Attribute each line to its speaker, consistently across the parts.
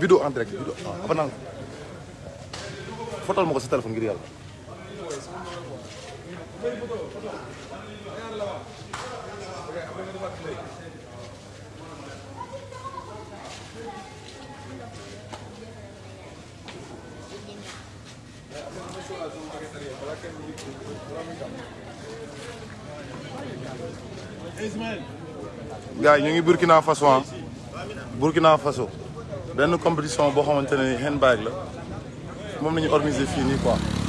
Speaker 1: vidéo en direct vidéo avant naa fotal ma ko sa téléphone ngir yàlla. Gars yi ñu ngi Burkina Faso ah. Burkina Faso. Benn compétition boo xamante ne handbag la. Moom la ñu organiser fii nii quoi.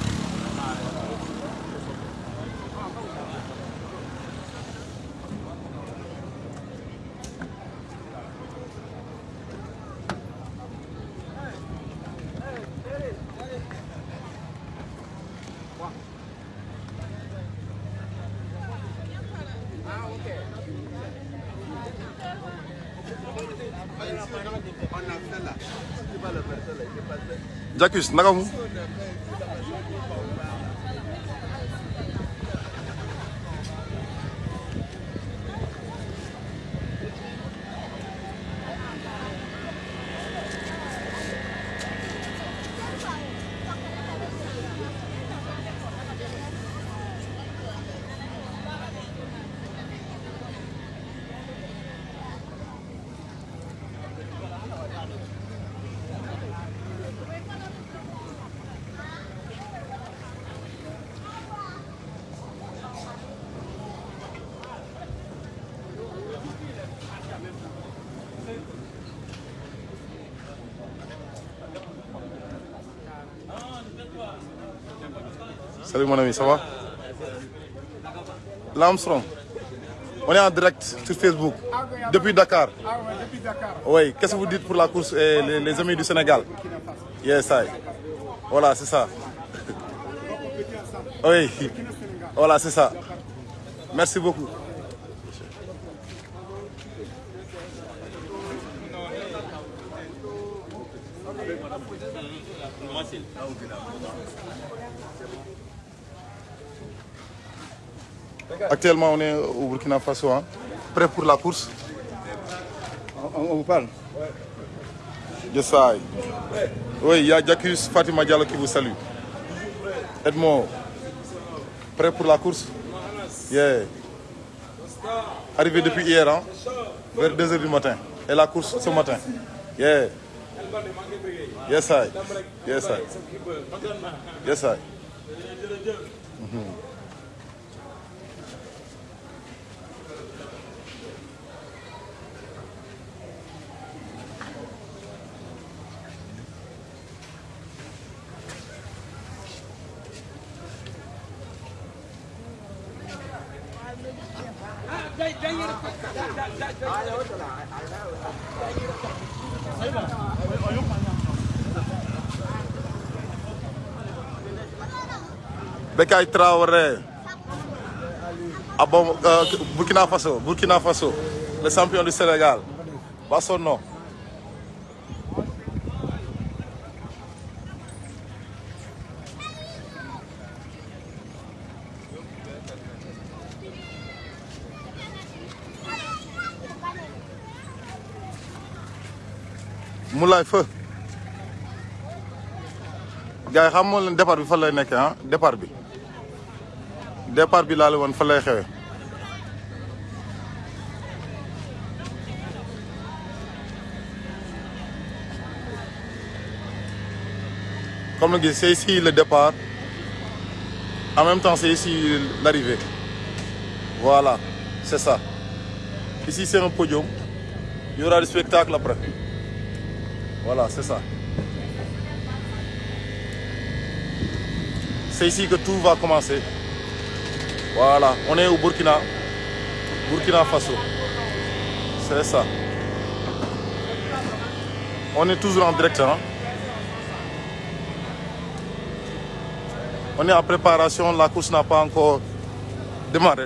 Speaker 1: Jacques naka mu? Salut mon ami, ça va? L'Armstrong. On est en direct sur Facebook, depuis Dakar.
Speaker 2: Ah ouais, depuis Dakar.
Speaker 1: Oui, qu'est-ce que vous dites pour la course et les, les amis du Sénégal? Yes, I. Voilà, c'est ça. Oui, voilà, c'est ça. Merci beaucoup. Actuellement, on est au Burkina Faso, hein, prêt pour la course?
Speaker 2: On, on vous parle
Speaker 1: Yes, I. Oui, il y a Jacques Fatima Diallo qui vous salue. Edmond, prêt pour la course? Yeah. Arrivé depuis hier, hein, vers 2h du matin. Et la course ce matin. Yeah. Yes, I. Yes, I. Yes, I. Mhm. Bekay Traoré. Euh, Burkina Faso, Burkina Faso, le champion du Sénégal. Pas son Moulay Feu. gars yi xam départ bi fan lay nekkee ah? Départ bi. Départ bi comme na gis c'est ici le départ. En même temps c'est ici l'arrivée. Voilà c'est ça. Ici c'est un podium. Il y aura du spectacle après voilà c'est ça C'est ici que tout va commencer. Voilà, on est au Burkina, Burkina Faso. C'est ça. On est toujours en direct. Hein? On est en préparation, la course n'a pas encore démarré.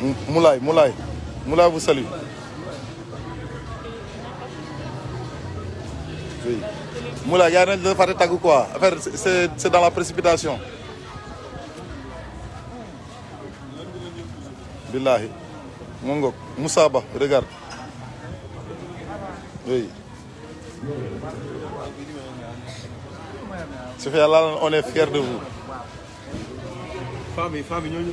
Speaker 1: Moulay Moulay Moulay vous salue oui Moulay gars yi dañu la fàtte tàggu quoi affaire c'est dans la précipitation billahi mu ngoog Moussa Ba regarde oui Sophia Lal on est fiers de vous
Speaker 2: yi femme yi ñooñu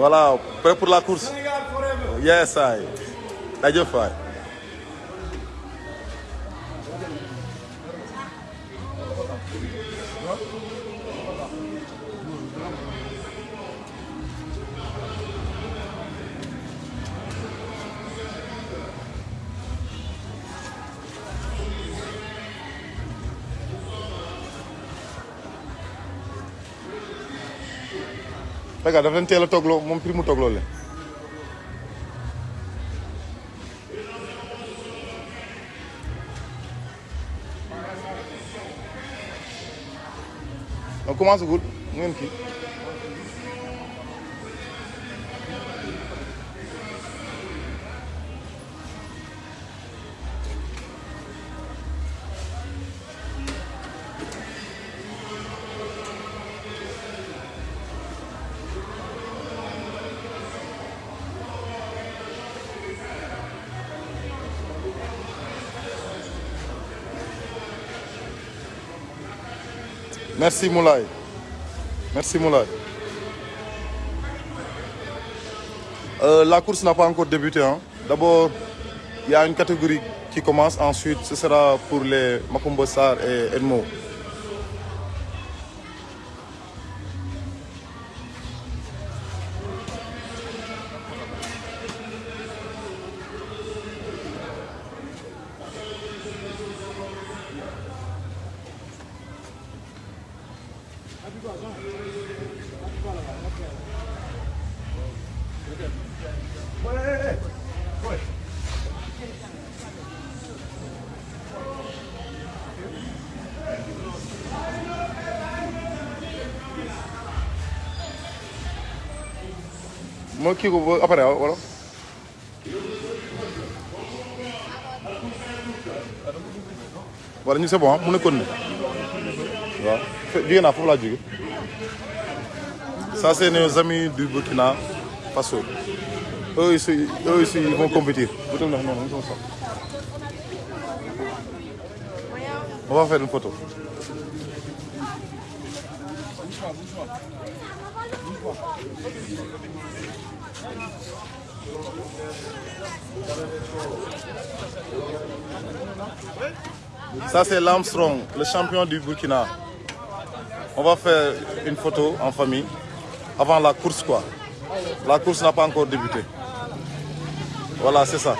Speaker 1: Voilà, prêt pour la course. Yes, I. jaajëf waay. Fekk daf leen teel a toogloo moom prix mu toogloo leen. on commence. Merci Moulay. Merci Moulay. Euh, la course n'a pas encore débuté. Hein. D'abord, il y a une catégorie qui commence. Ensuite, ce sera pour les Makumbo Sarr et Edmo. 뭐 키고 뭐 아빠래 뭐라? wala ñu c'est bon mu nekkoon ne jóge naa foofu laa jóge. Ça c'est nos amis du Burkina Faso. Eux aussi eux ils vont compétir. On va faire une photo. Ça, c'est l'Armstrong, le champion du Burkina. On va faire une photo en famille avant la course, quoi. La course n'a pas encore débuté. Voilà, c'est ça.